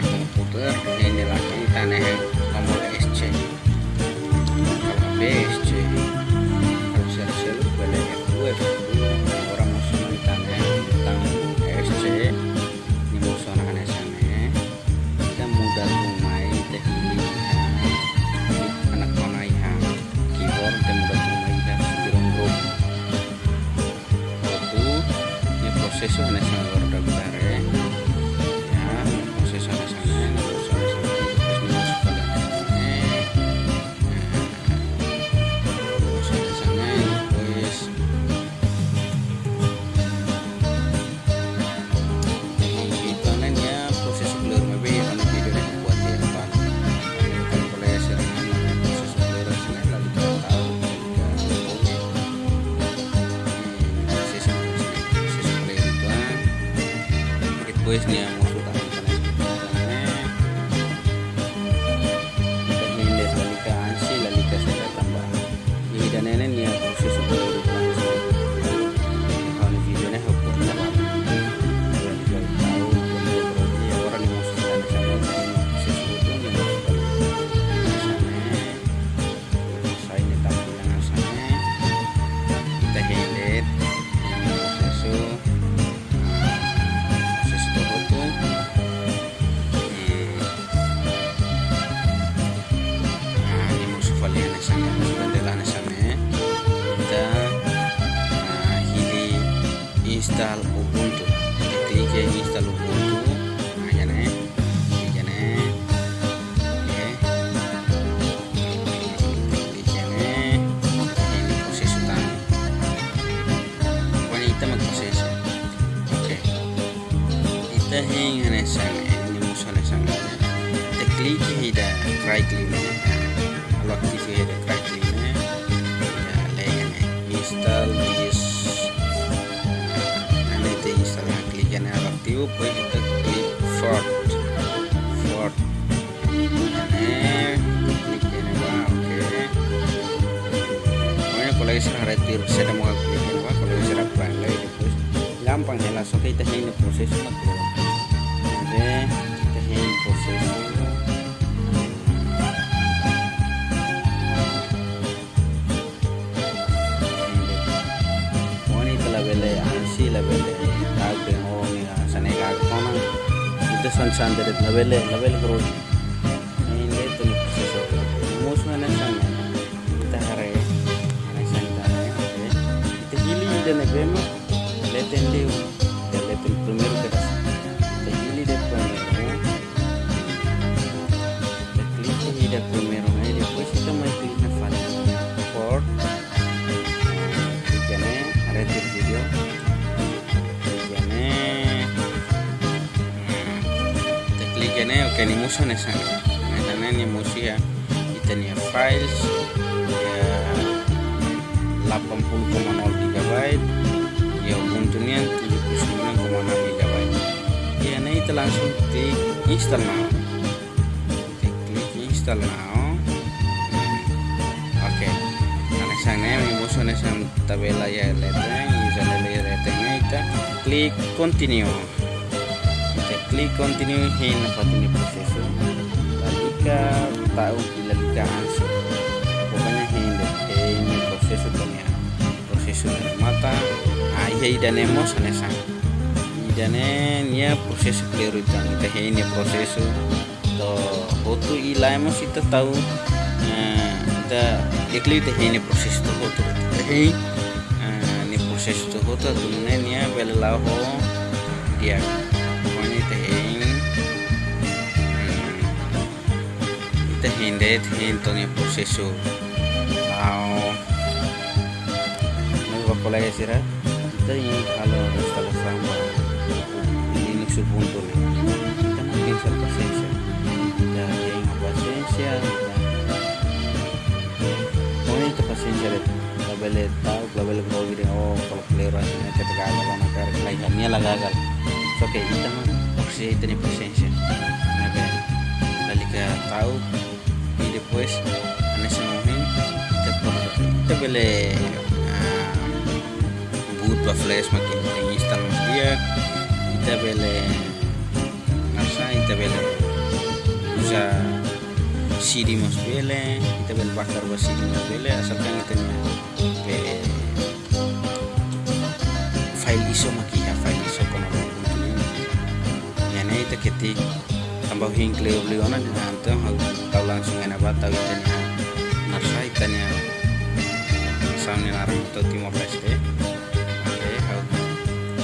komputer ini lagi tanah nomor SC kalau HP SC kalau saya selalu boleh F2 orang musuh tanah tentang SC ini musuh anak sana. Kita mudah rumai teknik anak mana keyboard dan mudah grup waktu ini proses anak sana itu kita hingga sana ini musuhnya sana kita klik ya try klik kalau aktif ya try klik ya layan install this kita install yang klik yang aktif boleh kita klik fort fort kalau saya retir saya mau klik ini wah kalau terus gampang ya langsung kita ini proses itu son san dari labelnya label terus ini itu nih proses itu musuh anak sana kita hari anak sana oke kita Kita klikane, oke ini. Nah, sana ini musuh ya. Kita files ya 80,0 GB ya untungnya 79,6 GB ya nah itu langsung klik install now kita klik install now oke karena sana musuh sang tabela ya leteng sana ya letengnya kita klik continue kita klik continue hin apa ini proses lalu kita tahu bila kita answer pokoknya hin deh ini proses punya proses dari mata ah iya idanemo sana sang idane nia proses clear itu. Kita ini proses to hotu ilaemos kita tahu eh, kita ikli teh ini proses tu hotu. Teh ini proses tu hotu tunne nia bela ho dia kita hindet hinto ni proses tu mau pala ya sira ini kalau install sama Linux Ubuntu nih kita mungkin install pasensya ya yang pasensya pokoknya itu pasensya deh label tahu label kau gitu oh kalau player rasanya kita gagal karena karena lainnya lah gagal. So oke kita mah opsi itu nih pasensya nah lalu kita tahu ini depois nesse momento kita kita boleh boot a flash makin kita install dia kita boleh nasa kita boleh bisa CD mas bele kita bel bakar buat CD mas bele asalkan kita be file iso maki ya file iso kono ya nih kita ketik tambah hing kleo beli ona di nanti tahu langsung enak banget tahu itu nih narsa ikannya sambil narang atau timor leste? Oke how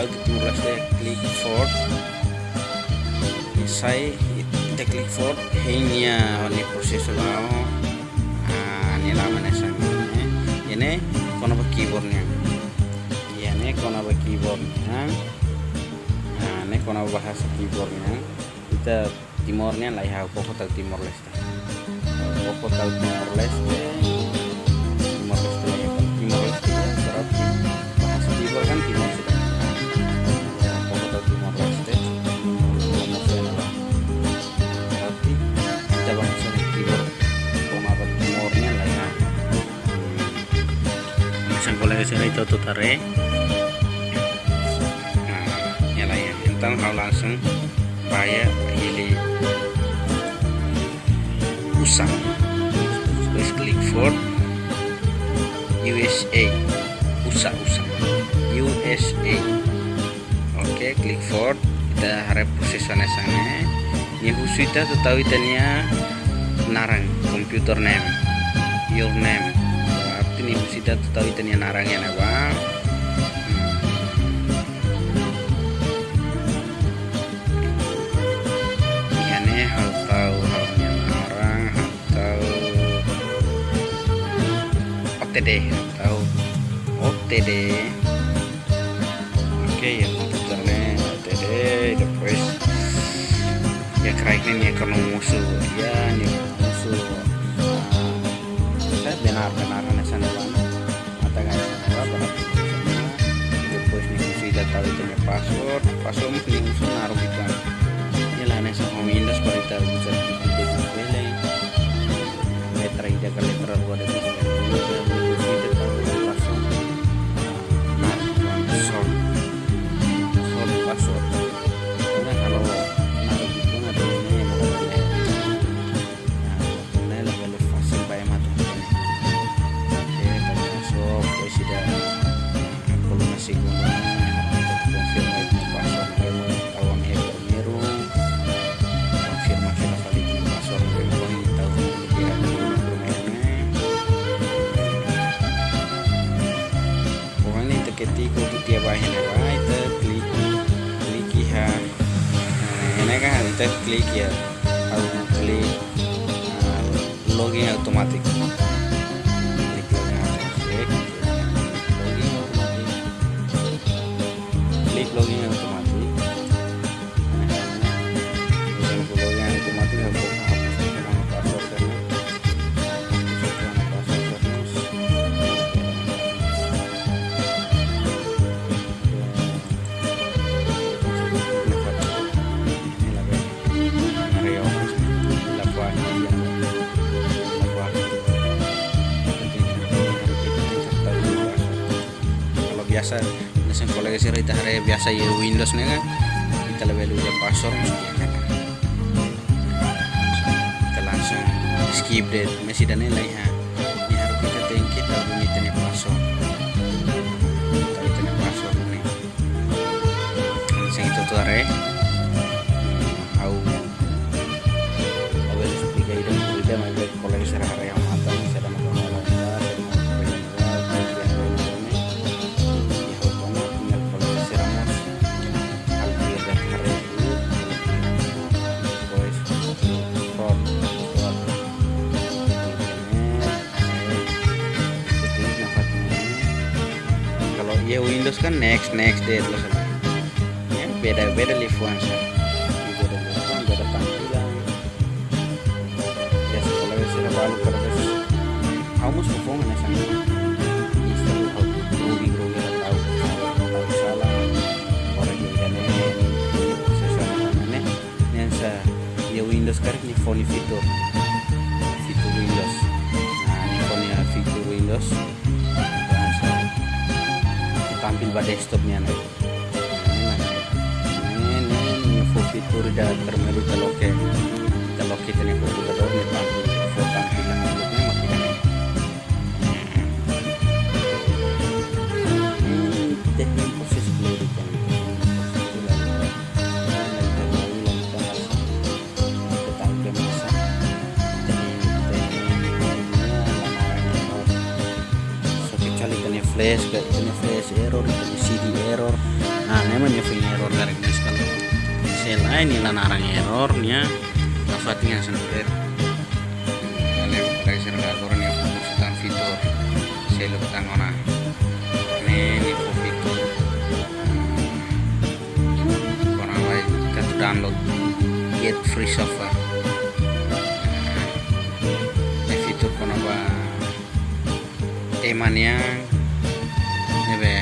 how timor leste klik for saya kita klik for hanya ini proses mau. Ini namanya sana ini. Kono keyboardnya? Ya ini kono keyboardnya? Nah ini kono bahasa keyboardnya? Kita timornya lah ya pokok timor leste. Pokok timor leste timor leste ya timor leste ya bahasa keyboard kan timor sudah pokok timor leste sini itu tutare nah ya entar kau langsung bayar pilih usang terus klik for USA usah usah USA oke klik for kita harap sana sana ini khusus kita tahu itanya narang komputer name your name. Ini usida tahu itu narang ya bang OTD tahu. OTD oke ya komputernya OTD terus ya keraiknya nih karena musuh. Ya nih musuh. Saya benar benar sana mana matakan sana berapa depois nih sudah tahu itu password. Password mesti usul naruh ikan ini lah nesa mau Windows baru kita bisa bikin ini kan kita klik ya aku klik login otomatis. Klik login yang otomatis. yang Sih kita hari biasa ya Windows nih kan kita lebih dulu password kan kita langsung skip deh masih dan nilai ya ini harus kita tinggi kita bunyi tanya password kita tanya password ini langsung itu tuh hari au awal tiga itu tidak mau kolega sih hari yang Windows kan next next date loh ya beda beda lifuan sih beda lifuan tampilan ya sekolah ya sudah baru terus kamu nggak groovy groovy tahu tahu. Salah. Orang yang yang sa ya Windows kan ini phone fitur pada desktopnya nih ini ini info fitur dan termelu teloke telo lo kita nih computador nih tampil foto tampilan flash kayak ini flash error ini CD error. Nah namanya punya error dari ini kalau selain ini narang errornya dapat yang sendiri. Kalian pakai server ini fungsikan fitur seluk tangona ini ini fitur karena baik kita download. Get free software. Ini fitur kenapa temannya nebe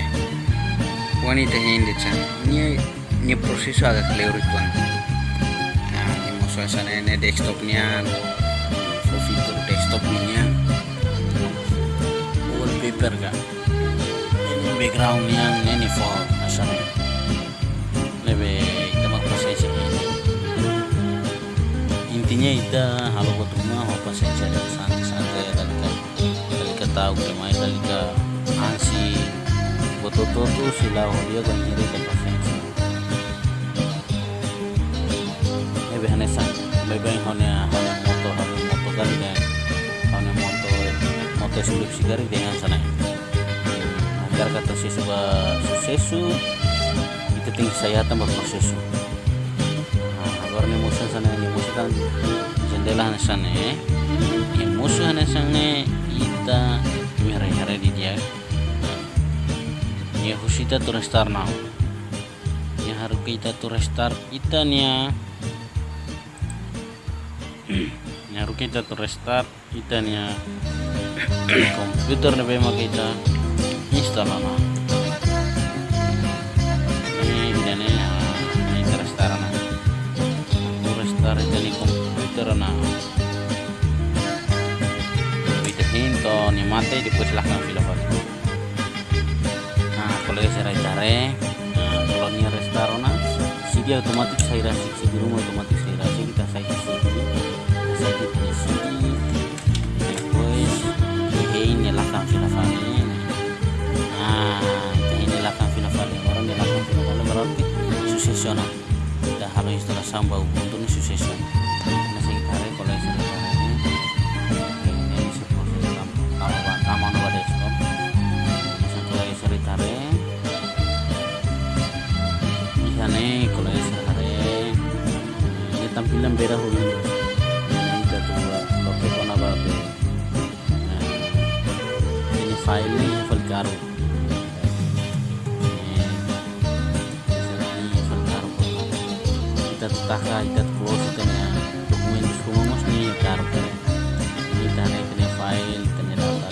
wanita hindi chan. Ni ni proseso agak keleur ituan nah ni mo sana ini desktop niya so fitur desktop niya wallpaper ga. Ini background niya ini for asal nebe kita magpasensya ini intinya ita halo ko tuma ho pasensya santai-santai dalika dalika tahu kemain dalika ansi betul-betul sila dia kan nyeri ke pasensya ebe hanesan bebe hone hone moto hone moto kali dan hone moto moto sulip sigari dengan sana agar kata si sebuah susesu itu tinggi saya tambah prosesu agar nih musuh sana ini musuh kan jendela sana eh. Musuh sana ita merah-merah di dia ya husita tu restart now ya harus kita tu restart kita nya ya. Harus kita tu restart kita nya komputer nih memang kita install na ini dan ini ini restart na tu restart itu ni komputer na hinto ni mate di silahkan filafat nah kalau saya cari kalau restoran si dia otomatis saya rasa si di rumah otomatis saya rasa kita saya di sini saya di sini terus ini lahkan filafat ini. Nah ini lahkan filafat orang dia lahkan filafat berarti successional kita harus istilah sambau untuk ini ini tampilan beda. Hulu ini kita loke ko na ba ini file ni file karo kita taka kita close kita niya dokumen semua mas ni karo ini tane ini file tane data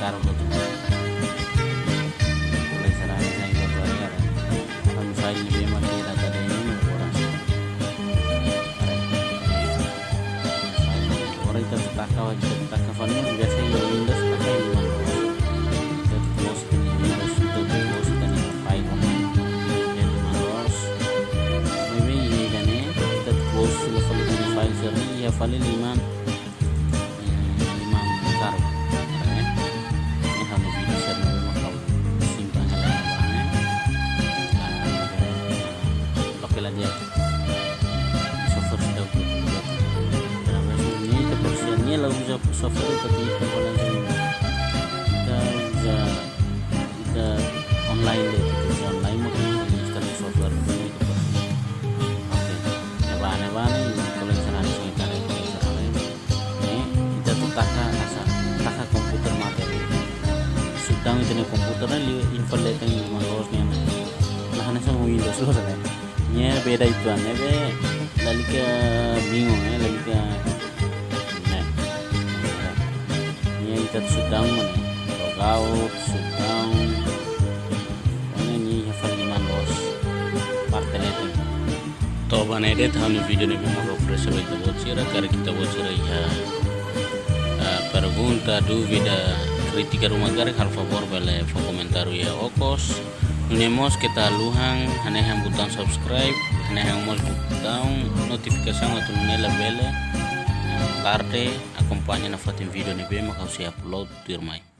karo ko mulai sarang sa ito ko ay ang file ni Bema Contohnya biasanya Windows pakai Windows close Windows close dan file ini kan ya close level file ya, file 5 beda itu aneh lalu ke bingung ya lalu ke nah nya kita sudah mana log out sudah ini hafal lima los partai itu to bane de thani video bima ro fresh ro ita bocira kar kita bocira ya pergunta dúvida crítica rumah gar hal favor bele fo comentario ya okos Unemos kita luhang hanehang butang subscribe hanehang mos butang notifikasi atau nela bele tarde acompanha na fatin video ni bem kau upload tirmai